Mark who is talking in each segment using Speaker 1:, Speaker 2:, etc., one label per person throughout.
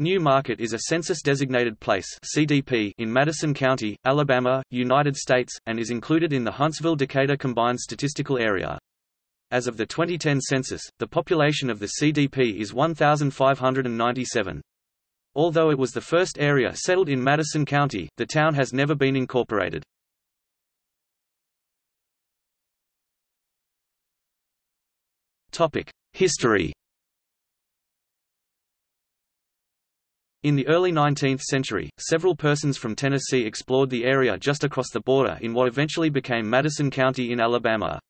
Speaker 1: New Market is a census-designated place (CDP) in Madison County, Alabama, United States, and is included in the Huntsville-Decatur Combined Statistical Area. As of the 2010 census, the population of the CDP is 1,597. Although it was the first area settled in Madison County, the town has never been incorporated. History In the early 19th century, several persons from Tennessee explored the area just across the border in what eventually became Madison County in Alabama.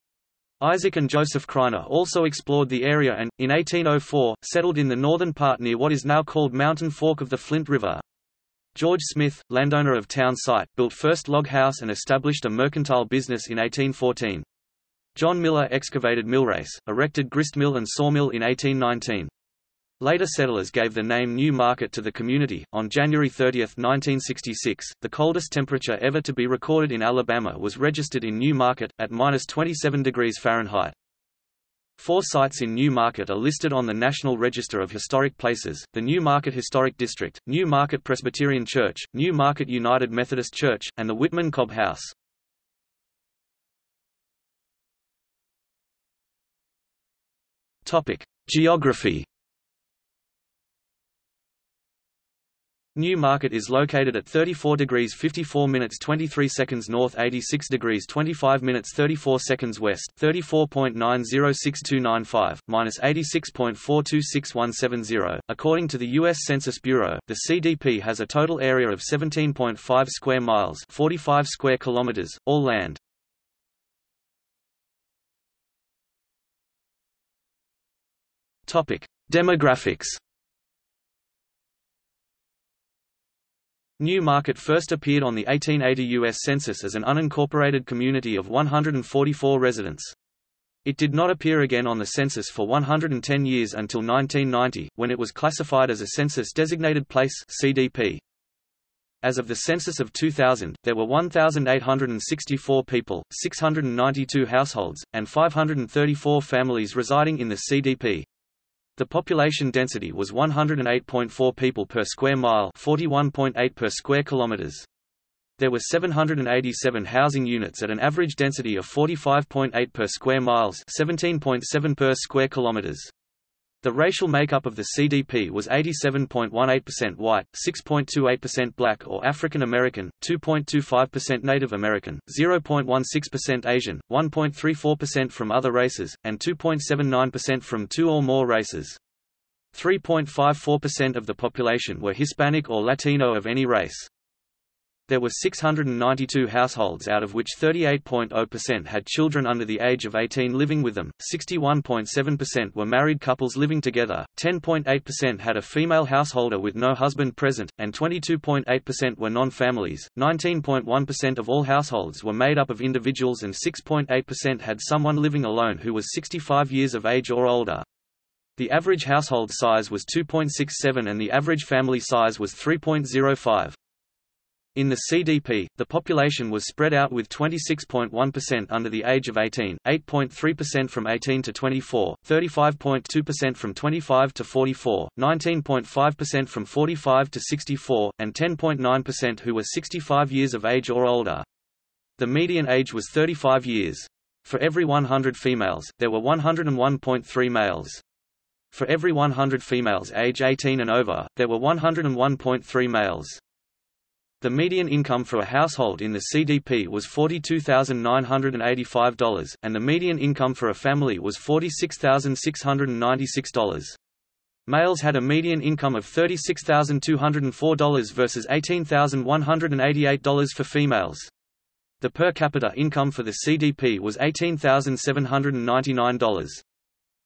Speaker 1: Isaac and Joseph Criner also explored the area and, in 1804, settled in the northern part near what is now called Mountain Fork of the Flint River. George Smith, landowner of town site, built first log house and established a mercantile business in 1814. John Miller excavated millrace, erected grist mill and sawmill in 1819. Later settlers gave the name New Market to the community. On January 30, 1966, the coldest temperature ever to be recorded in Alabama was registered in New Market, at minus 27 degrees Fahrenheit. Four sites in New Market are listed on the National Register of Historic Places, the New Market Historic District, New Market Presbyterian Church, New Market United Methodist Church, and the Whitman Cobb House. Geography New Market is located at 34 degrees 54 minutes 23 seconds north 86 degrees 25 minutes 34 seconds west 34.906295, minus 86.426170. According to the U.S. Census Bureau, the CDP has a total area of 17.5 square miles 45 square kilometers, all land. Demographics New Market first appeared on the 1880 U.S. Census as an unincorporated community of 144 residents. It did not appear again on the census for 110 years until 1990, when it was classified as a census-designated place CDP. As of the census of 2000, there were 1,864 people, 692 households, and 534 families residing in the CDP. The population density was 108.4 people per square mile 41.8 per square kilometers. There were 787 housing units at an average density of 45.8 per square miles 17.7 per square kilometers. The racial makeup of the CDP was 87.18% white, 6.28% black or African American, 2.25% Native American, 0.16% Asian, 1.34% from other races, and 2.79% from two or more races. 3.54% of the population were Hispanic or Latino of any race. There were 692 households out of which 38.0% had children under the age of 18 living with them, 61.7% were married couples living together, 10.8% had a female householder with no husband present, and 22.8% were non-families. 19.1% of all households were made up of individuals and 6.8% had someone living alone who was 65 years of age or older. The average household size was 2.67 and the average family size was 3.05. In the CDP, the population was spread out with 26.1% under the age of 18, 8.3% from 18 to 24, 35.2% from 25 to 44, 19.5% from 45 to 64, and 10.9% who were 65 years of age or older. The median age was 35 years. For every 100 females, there were 101.3 males. For every 100 females age 18 and over, there were 101.3 males. The median income for a household in the CDP was $42,985, and the median income for a family was $46,696. Males had a median income of $36,204 versus $18,188 for females. The per capita income for the CDP was $18,799.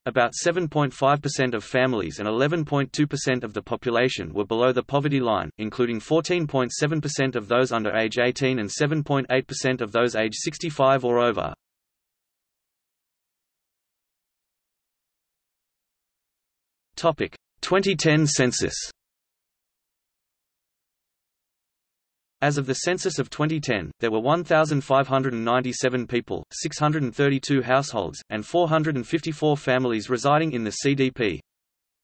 Speaker 1: About 7.5% of families and 11.2% of the population were below the poverty line, including 14.7% of those under age 18 and 7.8% of those age 65 or over. Topic: 2010 census. As of the census of 2010, there were 1,597 people, 632 households, and 454 families residing in the CDP.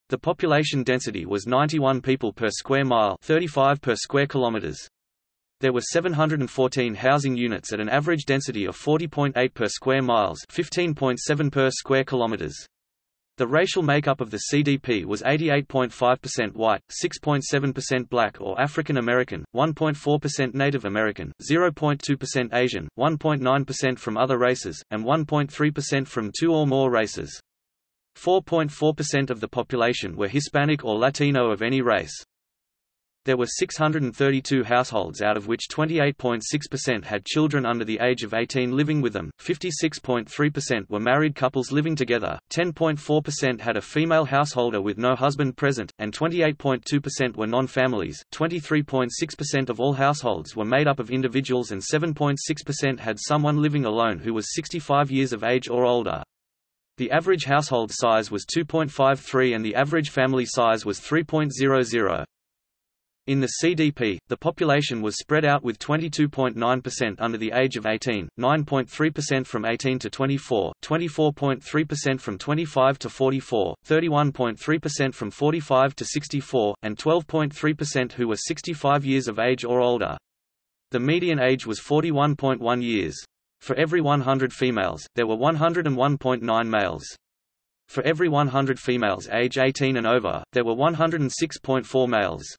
Speaker 1: The population density was 91 people per square mile 35 per square kilometers. There were 714 housing units at an average density of 40.8 per square miles 15.7 per square kilometers. The racial makeup of the CDP was 88.5% white, 6.7% black or African American, 1.4% Native American, 0.2% Asian, 1.9% from other races, and 1.3% from two or more races. 4.4% of the population were Hispanic or Latino of any race. There were 632 households out of which 28.6% had children under the age of 18 living with them, 56.3% were married couples living together, 10.4% had a female householder with no husband present, and 28.2% were non-families. 23.6% of all households were made up of individuals and 7.6% had someone living alone who was 65 years of age or older. The average household size was 2.53 and the average family size was 3.00. In the CDP, the population was spread out with 22.9% under the age of 18, 9.3% from 18 to 24, 24.3% from 25 to 44, 31.3% from 45 to 64, and 12.3% who were 65 years of age or older. The median age was 41.1 years. For every 100 females, there were 101.9 males. For every 100 females age 18 and over, there were 106.4 males.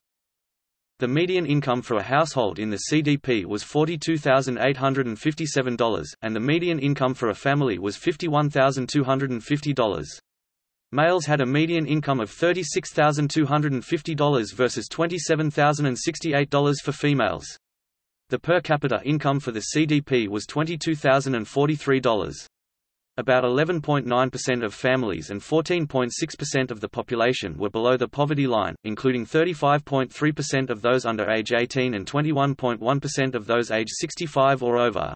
Speaker 1: The median income for a household in the CDP was $42,857, and the median income for a family was $51,250. Males had a median income of $36,250 versus $27,068 for females. The per capita income for the CDP was $22,043. About 11.9% of families and 14.6% of the population were below the poverty line, including 35.3% of those under age 18 and 21.1% of those age 65 or over.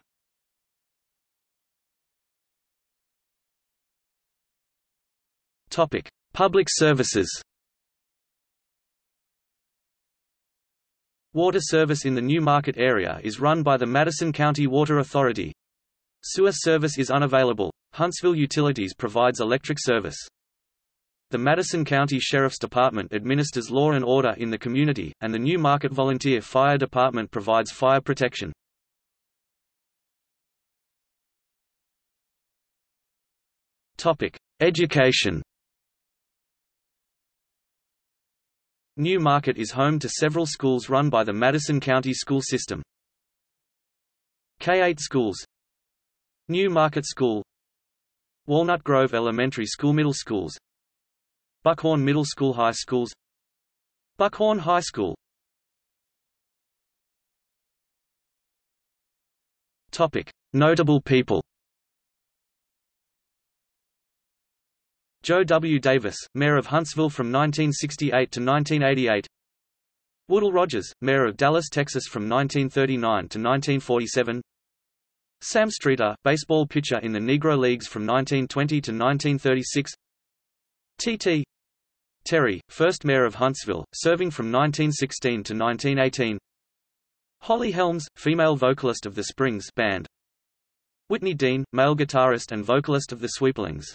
Speaker 1: Topic: Public services. Water service in the New Market area is run by the Madison County Water Authority. Sewer service is unavailable. Huntsville Utilities provides electric service. The Madison County Sheriff's Department administers law and order in the community, and the New Market Volunteer Fire Department provides fire protection. Topic: Education New Market is home to several schools run by the Madison County School System. K-8 schools New Market School. Walnut Grove Elementary School Middle Schools. Buckhorn Middle School High Schools. Buckhorn High School. Topic. Notable people. Joe W. Davis, Mayor of Huntsville from 1968 to 1988 Woodall Rodgers, Mayor of Dallas, Texas from 1939 to 1947 Sam Streeter, baseball pitcher in the Negro Leagues from 1920 to 1936 T.T. Terry, first mayor of Huntsville, serving from 1916 to 1918 Holly Helms, female vocalist of the Springs Band. Whitney Dean, male guitarist and vocalist of the Sweeplings